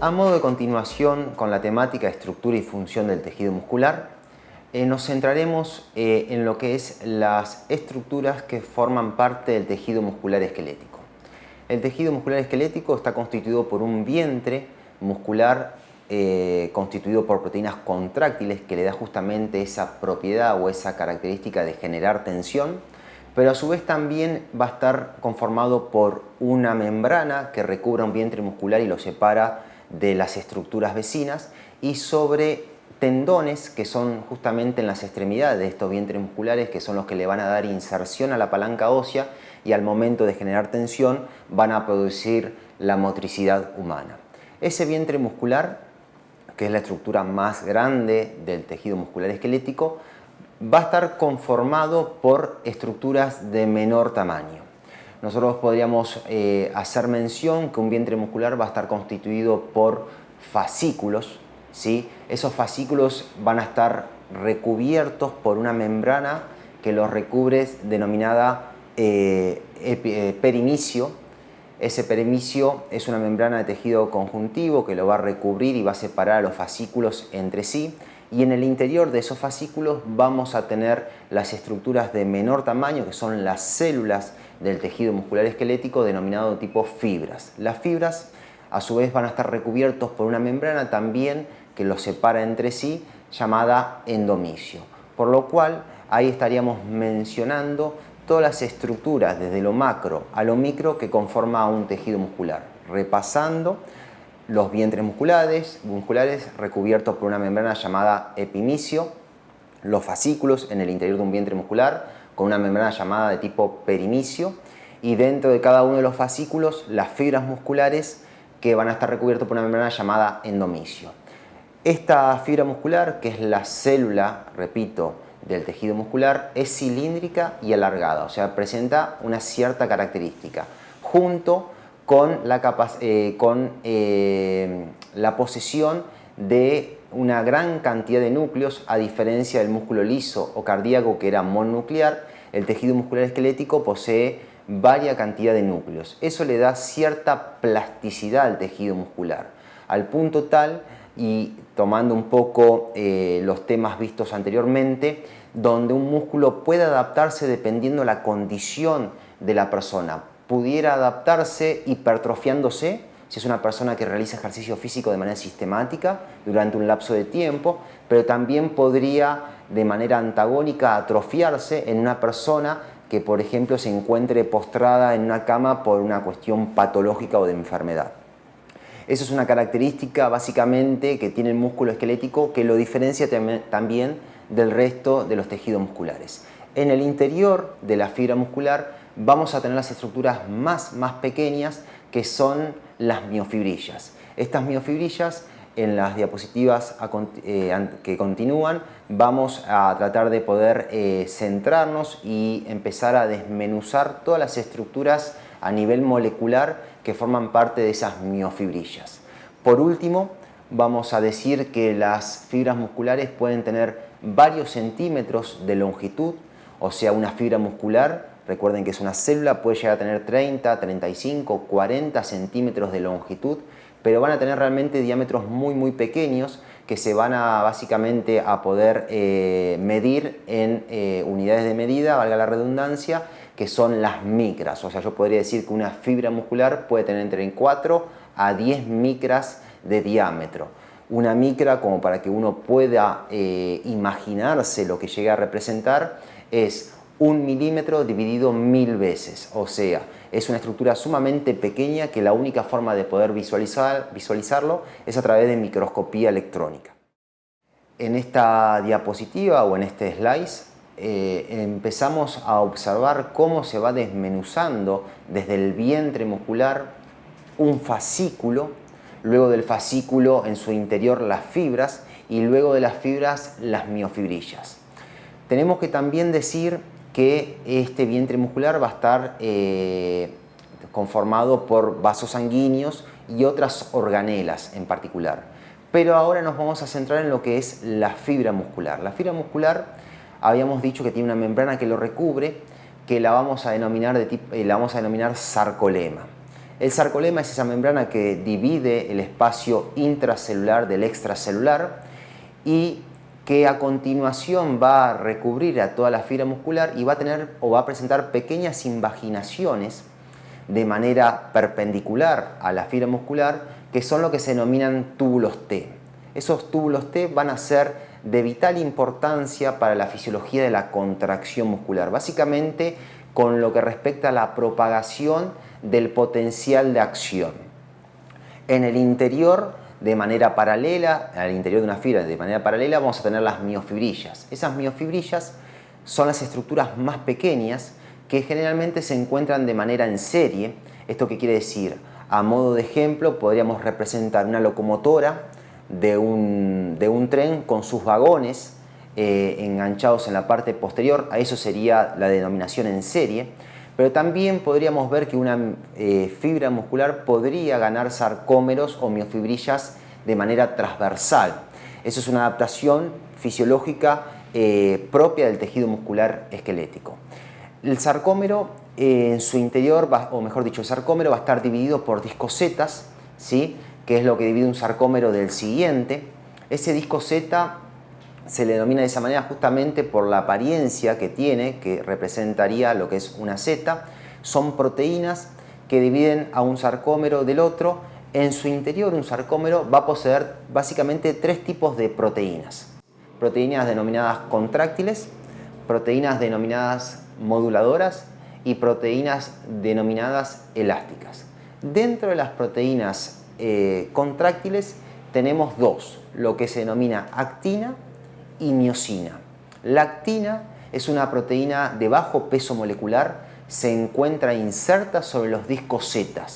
A modo de continuación con la temática estructura y función del tejido muscular, eh, nos centraremos eh, en lo que es las estructuras que forman parte del tejido muscular esquelético. El tejido muscular esquelético está constituido por un vientre muscular eh, constituido por proteínas contráctiles que le da justamente esa propiedad o esa característica de generar tensión, pero a su vez también va a estar conformado por una membrana que recubra un vientre muscular y lo separa de las estructuras vecinas y sobre tendones que son justamente en las extremidades de estos vientres musculares que son los que le van a dar inserción a la palanca ósea y al momento de generar tensión van a producir la motricidad humana. Ese vientre muscular, que es la estructura más grande del tejido muscular esquelético, va a estar conformado por estructuras de menor tamaño. Nosotros podríamos eh, hacer mención que un vientre muscular va a estar constituido por fascículos, ¿sí? Esos fascículos van a estar recubiertos por una membrana que los recubre denominada eh, eh, perimicio. Ese perimicio es una membrana de tejido conjuntivo que lo va a recubrir y va a separar a los fascículos entre sí y en el interior de esos fascículos vamos a tener las estructuras de menor tamaño que son las células del tejido muscular esquelético denominado tipo fibras. Las fibras a su vez van a estar recubiertos por una membrana también que los separa entre sí, llamada endomicio. Por lo cual, ahí estaríamos mencionando todas las estructuras desde lo macro a lo micro que conforma un tejido muscular, repasando los vientres musculares, musculares recubiertos por una membrana llamada epimicio, los fascículos en el interior de un vientre muscular con una membrana llamada de tipo perimicio y dentro de cada uno de los fascículos las fibras musculares que van a estar recubiertos por una membrana llamada endomicio. Esta fibra muscular, que es la célula, repito, del tejido muscular, es cilíndrica y alargada, o sea, presenta una cierta característica, junto con la, eh, con, eh, la posesión de una gran cantidad de núcleos, a diferencia del músculo liso o cardíaco que era mononuclear, el tejido muscular esquelético posee varia cantidad de núcleos. Eso le da cierta plasticidad al tejido muscular, al punto tal, y tomando un poco eh, los temas vistos anteriormente, donde un músculo puede adaptarse dependiendo la condición de la persona. Pudiera adaptarse hipertrofiándose, si es una persona que realiza ejercicio físico de manera sistemática durante un lapso de tiempo, pero también podría de manera antagónica atrofiarse en una persona que por ejemplo se encuentre postrada en una cama por una cuestión patológica o de enfermedad. Eso es una característica básicamente que tiene el músculo esquelético que lo diferencia también del resto de los tejidos musculares. En el interior de la fibra muscular vamos a tener las estructuras más, más pequeñas que son las miofibrillas. Estas miofibrillas en las diapositivas eh, que continúan vamos a tratar de poder eh, centrarnos y empezar a desmenuzar todas las estructuras a nivel molecular que forman parte de esas miofibrillas. Por último, vamos a decir que las fibras musculares pueden tener varios centímetros de longitud, o sea, una fibra muscular, recuerden que es una célula, puede llegar a tener 30, 35, 40 centímetros de longitud, pero van a tener realmente diámetros muy muy pequeños que se van a básicamente a poder eh, medir en eh, unidades de medida, valga la redundancia, que son las micras. O sea, yo podría decir que una fibra muscular puede tener entre 4 a 10 micras de diámetro. Una micra, como para que uno pueda eh, imaginarse lo que llega a representar, es un milímetro dividido mil veces. O sea, es una estructura sumamente pequeña que la única forma de poder visualizar, visualizarlo es a través de microscopía electrónica. En esta diapositiva o en este slide eh, empezamos a observar cómo se va desmenuzando desde el vientre muscular un fascículo, luego del fascículo en su interior las fibras y luego de las fibras las miofibrillas. Tenemos que también decir que este vientre muscular va a estar eh, conformado por vasos sanguíneos y otras organelas en particular. Pero ahora nos vamos a centrar en lo que es la fibra muscular. La fibra muscular habíamos dicho que tiene una membrana que lo recubre, que la vamos a denominar, de eh, la vamos a denominar sarcolema. El sarcolema es esa membrana que divide el espacio intracelular del extracelular y que a continuación va a recubrir a toda la fibra muscular y va a tener o va a presentar pequeñas invaginaciones de manera perpendicular a la fibra muscular que son lo que se denominan túbulos T. Esos túbulos T van a ser de vital importancia para la fisiología de la contracción muscular, básicamente con lo que respecta a la propagación del potencial de acción. En el interior de manera paralela, al interior de una fibra de manera paralela vamos a tener las miofibrillas. Esas miofibrillas son las estructuras más pequeñas que generalmente se encuentran de manera en serie. ¿Esto qué quiere decir? A modo de ejemplo podríamos representar una locomotora de un, de un tren con sus vagones eh, enganchados en la parte posterior, a eso sería la denominación en serie pero también podríamos ver que una eh, fibra muscular podría ganar sarcómeros o miofibrillas de manera transversal. Eso es una adaptación fisiológica eh, propia del tejido muscular esquelético. El sarcómero eh, en su interior, o mejor dicho, el sarcómero va a estar dividido por discosetas, ¿sí? que es lo que divide un sarcómero del siguiente. Ese disco Z se le denomina de esa manera justamente por la apariencia que tiene, que representaría lo que es una Z. Son proteínas que dividen a un sarcómero del otro. En su interior un sarcómero va a poseer básicamente tres tipos de proteínas. Proteínas denominadas contráctiles, proteínas denominadas moduladoras y proteínas denominadas elásticas. Dentro de las proteínas eh, contráctiles tenemos dos, lo que se denomina actina y miocina. La actina es una proteína de bajo peso molecular, se encuentra inserta sobre los discos Z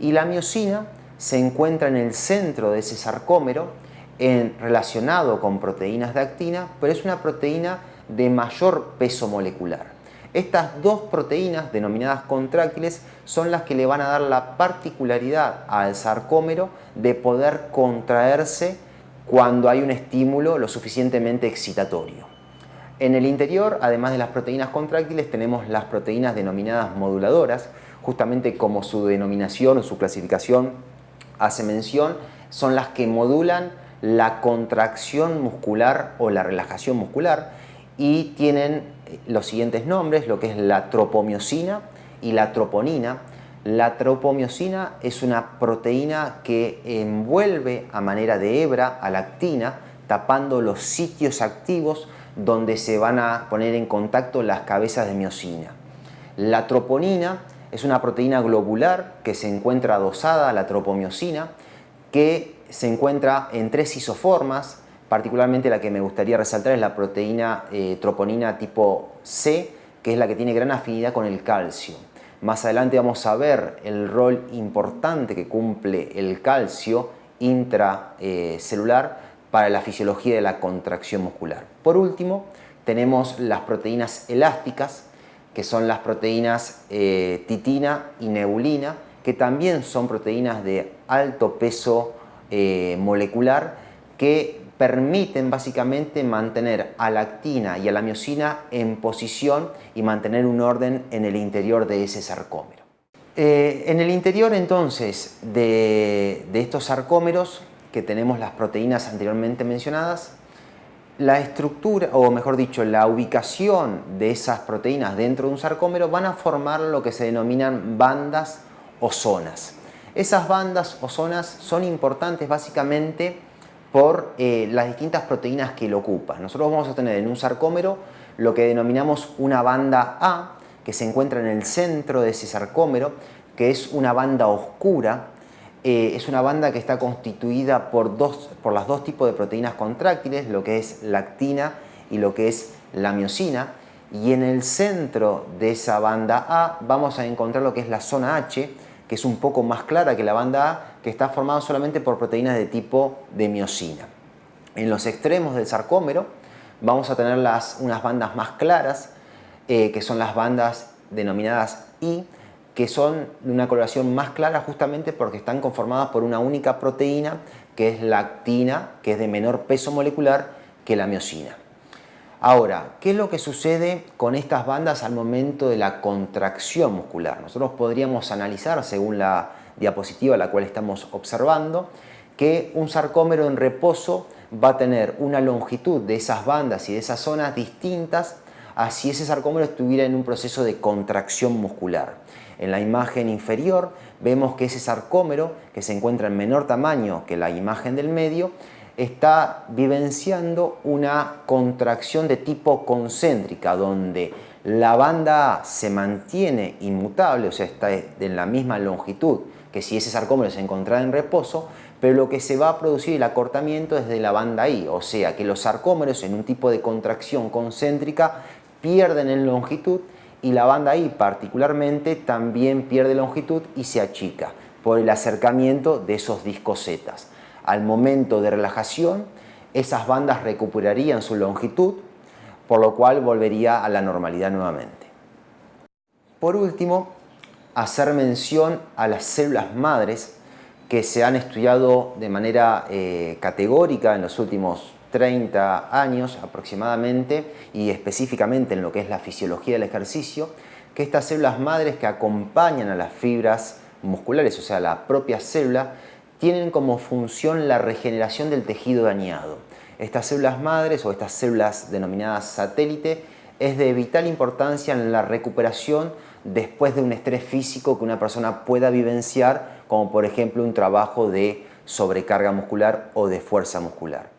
y la miocina se encuentra en el centro de ese sarcómero en, relacionado con proteínas de actina, pero es una proteína de mayor peso molecular. Estas dos proteínas, denominadas contráctiles, son las que le van a dar la particularidad al sarcómero de poder contraerse cuando hay un estímulo lo suficientemente excitatorio. En el interior, además de las proteínas contráctiles, tenemos las proteínas denominadas moduladoras, justamente como su denominación o su clasificación hace mención, son las que modulan la contracción muscular o la relajación muscular y tienen los siguientes nombres, lo que es la tropomiosina y la troponina, la tropomiosina es una proteína que envuelve a manera de hebra a la actina, tapando los sitios activos donde se van a poner en contacto las cabezas de miosina. La troponina es una proteína globular que se encuentra adosada a la tropomiosina, que se encuentra en tres isoformas, particularmente la que me gustaría resaltar es la proteína eh, troponina tipo C, que es la que tiene gran afinidad con el calcio. Más adelante vamos a ver el rol importante que cumple el calcio intracelular para la fisiología de la contracción muscular. Por último, tenemos las proteínas elásticas, que son las proteínas eh, titina y neulina, que también son proteínas de alto peso eh, molecular que permiten básicamente mantener a la actina y a la miocina en posición y mantener un orden en el interior de ese sarcómero. Eh, en el interior entonces de, estos sarcómeros, que tenemos las proteínas anteriormente mencionadas, la estructura, o mejor dicho, la ubicación de esas proteínas dentro de un sarcómero van a formar lo que se denominan bandas o zonas. Esas bandas o zonas son importantes básicamente por eh, las distintas proteínas que lo ocupan. Nosotros vamos a tener en un sarcómero lo que denominamos una banda A, que se encuentra en el centro de ese sarcómero, que es una banda oscura, eh, es una banda que está constituida por, dos, por las dos tipos de proteínas contráctiles, lo que es la actina y lo que es la miocina, y en el centro de esa banda A vamos a encontrar lo que es la zona H, que es un poco más clara que la banda A, que está formada solamente por proteínas de tipo de miocina. En los extremos del sarcómero vamos a tener unas bandas más claras, eh, que son las bandas denominadas I, que son de una coloración más clara justamente porque están conformadas por una única proteína, que es la actina, que es de menor peso molecular que la miocina. Ahora, ¿qué es lo que sucede con estas bandas al momento de la contracción muscular? Nosotros podríamos analizar, según la diapositiva la cual estamos observando, que un sarcómero en reposo va a tener una longitud de esas bandas y de esas zonas distintas a si ese sarcómero estuviera en un proceso de contracción muscular. En la imagen inferior vemos que ese sarcómero, que se encuentra en menor tamaño que la imagen del medio, está vivenciando una contracción de tipo concéntrica, donde la banda A se mantiene inmutable, o sea, está en la misma longitud que si ese sarcómero se encontrara en reposo, pero lo que se va a producir el acortamiento es de la banda I, o sea que los sarcómeros en un tipo de contracción concéntrica pierden en longitud y la banda I particularmente también pierde longitud y se achica por el acercamiento de esos discos Z al momento de relajación, esas bandas recuperarían su longitud, por lo cual volvería a la normalidad nuevamente. Por último, hacer mención a las células madres que se han estudiado de manera eh, categórica en los últimos 30 años aproximadamente y específicamente en lo que es la fisiología del ejercicio, que estas células madres que acompañan a las fibras musculares, o sea, la propia célula, tienen como función la regeneración del tejido dañado. Estas células madres o estas células denominadas satélite es de vital importancia en la recuperación después de un estrés físico que una persona pueda vivenciar, como por ejemplo un trabajo de sobrecarga muscular o de fuerza muscular.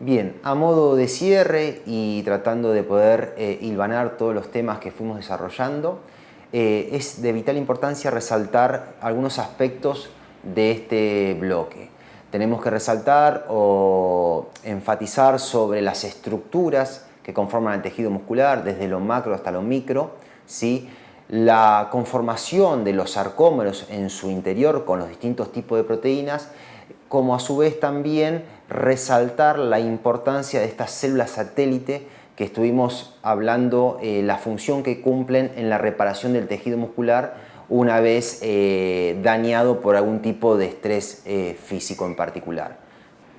Bien, a modo de cierre y tratando de poder eh, hilvanar todos los temas que fuimos desarrollando, eh, es de vital importancia resaltar algunos aspectos de este bloque. Tenemos que resaltar o enfatizar sobre las estructuras que conforman el tejido muscular, desde lo macro hasta lo micro, ¿sí? la conformación de los sarcómeros en su interior con los distintos tipos de proteínas, como a su vez también resaltar la importancia de estas células satélite que estuvimos hablando, eh, la función que cumplen en la reparación del tejido muscular una vez eh, dañado por algún tipo de estrés eh, físico en particular.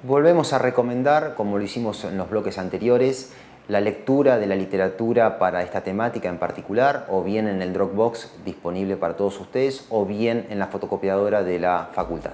Volvemos a recomendar, como lo hicimos en los bloques anteriores, la lectura de la literatura para esta temática en particular, o bien en el Dropbox disponible para todos ustedes, o bien en la fotocopiadora de la facultad.